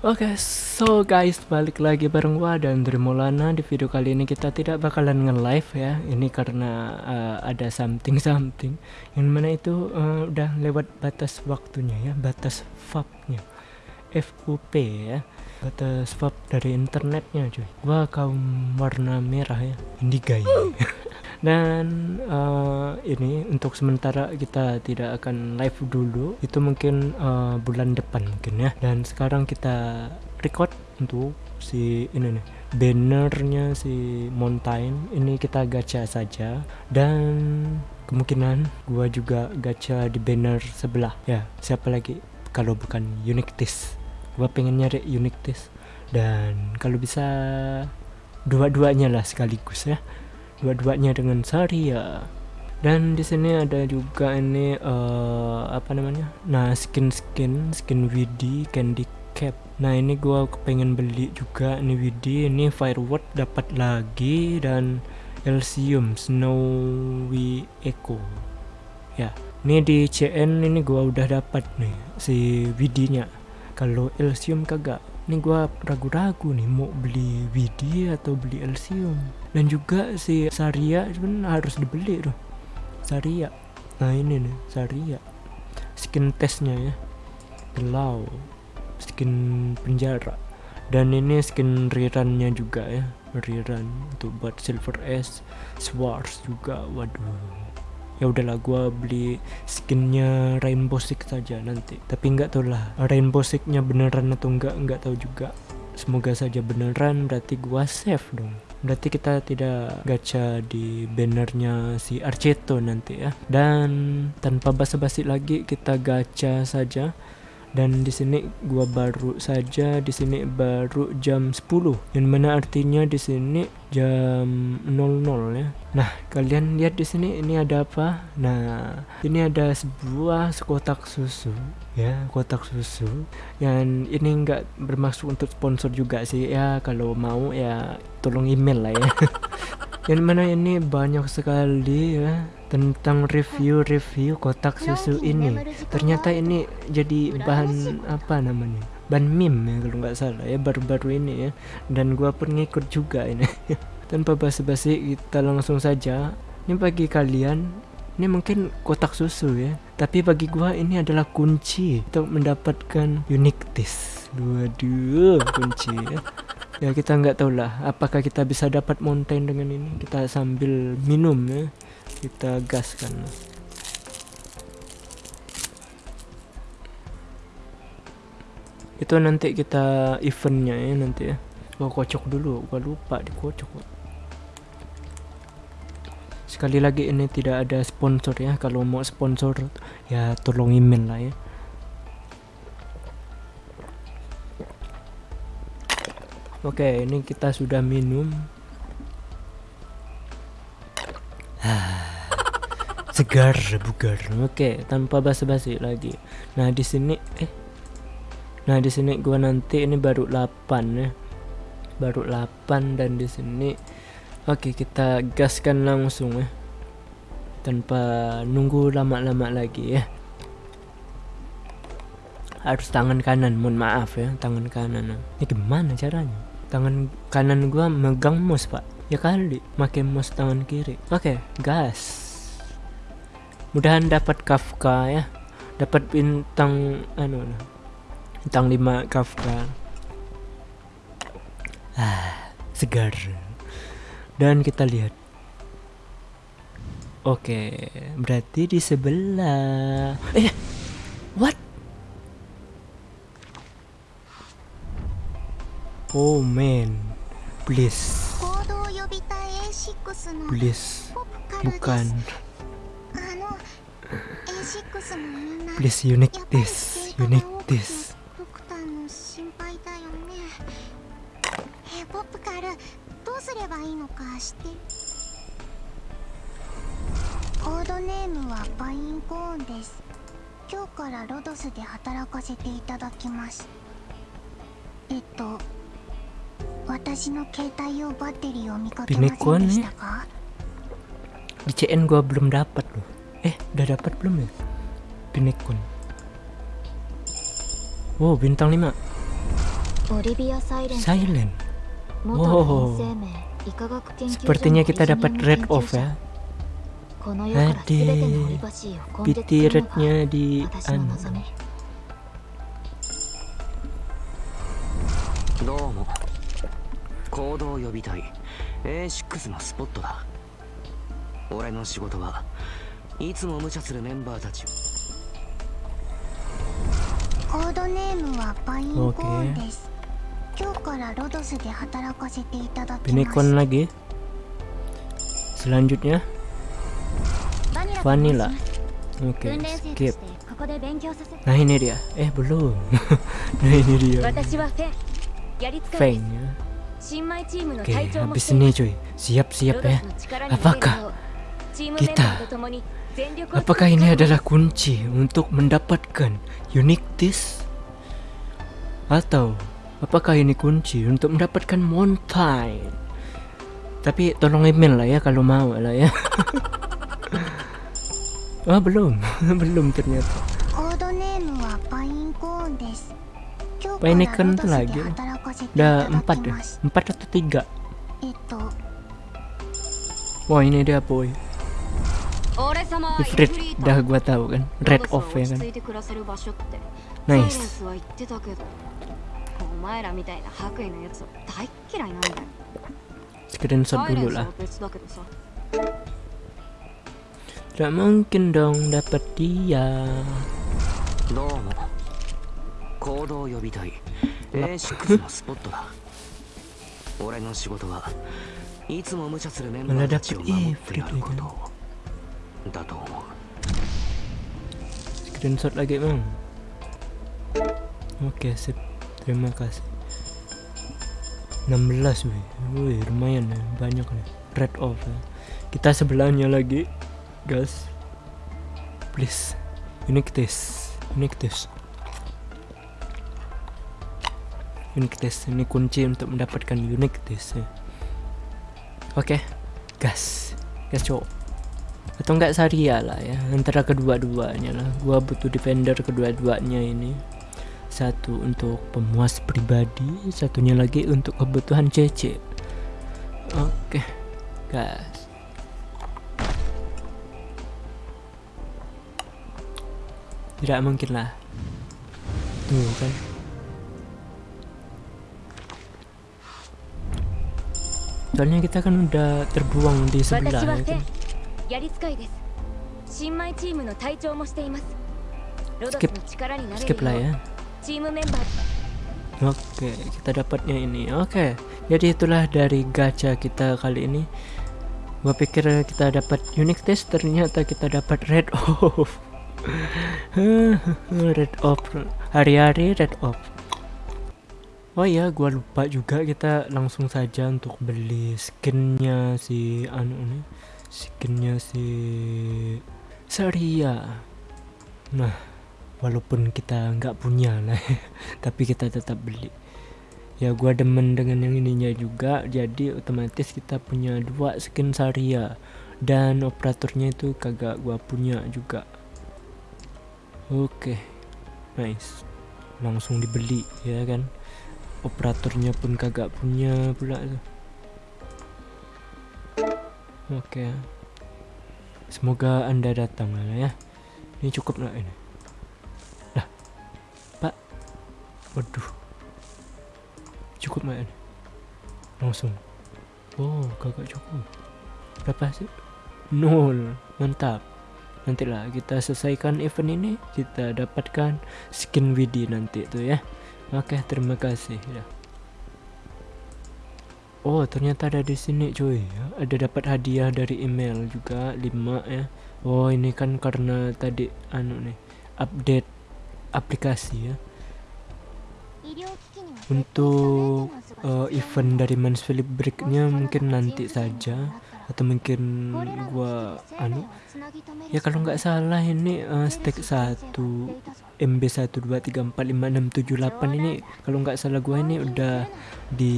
Oke, so guys, balik lagi bareng gua dan dari Maulana di video kali ini kita tidak bakalan nge-live ya. Ini karena uh, ada something something yang mana itu uh, udah lewat batas waktunya ya, batas FAP-nya. FUP ya. Batas FAP dari internetnya cuy. Gua kaum warna merah ya, indigai. dan uh, ini untuk sementara kita tidak akan live dulu. Itu mungkin uh, bulan depan mungkin ya. Dan sekarang kita record untuk si ini nih bannernya si mountain. Ini kita gacha saja. Dan kemungkinan gua juga gacha di banner sebelah. Ya siapa lagi? Kalau bukan Unictis gua pengen nyari Unictis dan kalau bisa dua-duanya lah sekaligus ya dua-duanya dengan Saria. Dan di sini ada juga ini uh, apa namanya? Nah skin skin skin WD candy cap. Nah ini gua pengen beli juga ini WD ini firework dapat lagi dan Elysium Snowy Echo. Ya ini di CN ini gua udah dapat nih si WD nya kalau Elysium kagak ini gua ragu-ragu nih mau beli WD atau beli Elysium dan juga si Saria kan harus dibeli tuh. Saria. Nah ini nih Saria. Skin testnya ya. Gelau skin penjara. Dan ini skin rerunnya juga ya. Rerun untuk buat silver s. Swords juga. Waduh ya udahlah gua beli skinnya rainbow six saja nanti. Tapi nggak tahu lah rainbow sixnya beneran atau enggak nggak tahu juga. Semoga saja beneran berarti gua save dong. Berarti kita tidak gacha di bannernya si Arceto nanti ya. Dan tanpa basa-basi lagi kita gacha saja dan di sini gua baru saja di sini baru jam 10 yang mana artinya di sini jam 00 ya. Nah kalian lihat di sini ini ada apa? Nah ini ada sebuah kotak susu ya kotak susu. Yang ini enggak bermaksud untuk sponsor juga sih. Ya kalau mau ya tolong email lah ya yang mana ini banyak sekali ya tentang review-review kotak susu ini. ternyata ini jadi bahan apa namanya? Bahan meme ya kalau nggak salah ya baru-baru ini ya. Dan gua pun ngikut juga ini. Tanpa basa-basi kita langsung saja. Ini bagi kalian ini mungkin kotak susu ya. Tapi bagi gua ini adalah kunci untuk mendapatkan uniqueness waduh kunci ya ya kita nggak tahu lah apakah kita bisa dapat mountain dengan ini? Kita sambil minum ya kita gaskan. Itu nanti kita eventnya ya nanti ya. Gua kocok dulu gua lupa dikocok. Sekali lagi ini tidak ada sponsor ya. Kalau mau sponsor ya tolong email lah ya oke ini kita sudah minum. Segar bugar oke tanpa basa-basi lagi. Nah di sini eh. Nah di sini gua nanti ini baru 8 ya. Baru 8 dan di sini oke kita gaskan langsung ya. Tanpa nunggu lama-lama lagi ya. Harus tangan kanan mohon maaf ya tangan kanan. Ini gimana caranya tangan kanan gua megang mouse pak. Ya kali makin mouse tangan kiri. Oke gas. Mudahan dapat Kafka ya. Dapat bintang anu bintang 5 Kafka. Ah segar. Dan kita lihat. Oke berarti di sebelah. Eh what oh man. Please please bukan. Please unique this, unique this. ポップカルどうすればいいのかしてコードネームはパインコーンです。今日からロドスで働かせていただきます。えっと Bimek di CN gua belum dapat loh. Eh udah dapat belum ya? Binekun wow bintang lima. silent. Wow. sepertinya kita dapat red off ya. Nanti, piti rednya di anu. 行動予備隊 A6 のスポットだ。俺の仕事はいつも無茶するメンバーたちを。コードネームはバインコーン Oke. です。今日からロドスで働かせていただきます。Pinikon lagi selanjutnya バニラと申し vanilla ます oke 訓練生と skip してここで勉強させ nah ini dia eh belum nah ini dia 私はフェン。やりつか Feng いです ya 新米チームの Oke, habis ini cuy, siap-siap ya. Apakah kita, apakah ini adalah kunci untuk mendapatkan Unique this Atau apakah ini kunci untuk mendapatkan Mountain? Tapi tolong email lah ya kalau mau lah ya. oh, belum, belum ternyata. Painikan lagi 働かせてい udah ただ empat き deh ます。 empat atau tiga えっと、 wah ini dia boy 俺様は Ifrit イフリート dah gua tahu kan ロ red ドスは off ya 落ち kan 着いて暮らせる場所ってサイレン nice スは言ってたけどお前らみたいな白衣のやつは大っ嫌いなんだよ screenshot サイレ dulu ンスは lah 別だけどさ tidak mungkin dong dapat dia どうも行動予備隊 A6 のスポットだ俺の仕事はいつも無茶するメンバーたちを守ってやることだと思う screenshot lagi bang oke sip terima kasih 16 wih wih lumayan ya banyak nih red off ya. kita sebelahnya lagi guys please unique test unique test Unique test ini kunci untuk mendapatkan unique test. Oke gas. Gas cowok atau enggak Saria lah ya antara kedua-duanya lah. Gua butuh defender kedua-duanya ini. Satu untuk pemuas pribadi satunya lagi untuk kebutuhan CC oke guys tidak mungkin lah. Tuh kan soalnya kita kan udah terbuang di sebelah itu skip. skip lah ya. oke okay, kita dapatnya ini. Oke okay. jadi itulah dari gacha kita kali ini. Gua pikir kita dapat unique test ternyata kita dapat red off. Red off. Hari-hari red off. Oh iya, gua lupa juga kita langsung saja untuk beli skinnya si anu nih, skinnya si Saria. Nah, walaupun kita nggak punya lah tapi kita tetap beli. Ya gua demen dengan yang ininya juga jadi otomatis kita punya dua skin Saria. Dan operatornya itu kagak gua punya juga. Oke nice. Langsung dibeli ya kan operatornya pun kagak punya pula tuh oke semoga anda datang lah ya. Ini cukup nggak ini. Lah pak. Waduh. Cukup nggak ini. Langsung. Oh kagak cukup. Berapa sih nol. Mantap. Nantilah kita selesaikan event ini. Kita dapatkan skin Widi nanti tuh ya Oke, okay, terima kasih ya. Oh, ternyata ada di sini cuy. Ya, ada dapat hadiah dari email juga 5 ya. Oh, ini kan karena tadi anu nih, update aplikasi ya. Untuk uh, event dari Mansfield Break-nya mungkin nanti saja atau mungkin gua anu? Ya kalau nggak salah ini uh, stack 1 MB 1 2 3 4 5 6 7 8 ini kalau nggak salah gua ini udah di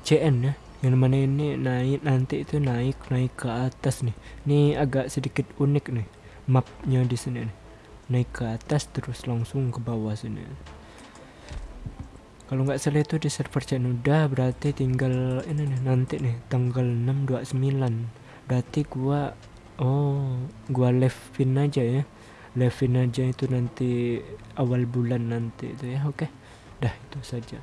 CN ya. Yang mana ini naik nanti itu naik naik ke atas nih. Ini agak sedikit unik nih mapnya di sini nih. Naik ke atas terus langsung ke bawah sini kalau nggak salah itu di server udah berarti tinggal ini nih nanti nih tanggal 629 berarti gua oh gua live-in aja ya. Live-in aja itu nanti awal bulan nanti itu ya oke. Dah itu saja.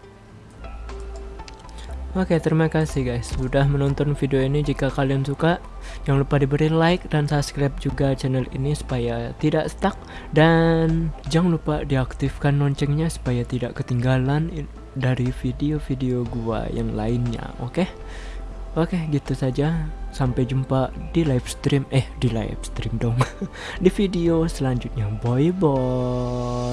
Oke terima kasih guys sudah menonton video ini. Jika kalian suka jangan lupa diberi like dan subscribe juga channel ini supaya tidak stuck. Dan jangan lupa diaktifkan loncengnya supaya tidak ketinggalan dari video-video gua yang lainnya oke? Oke gitu saja. Sampai jumpa di live stream eh di live stream dong. Di video selanjutnya. Bye bye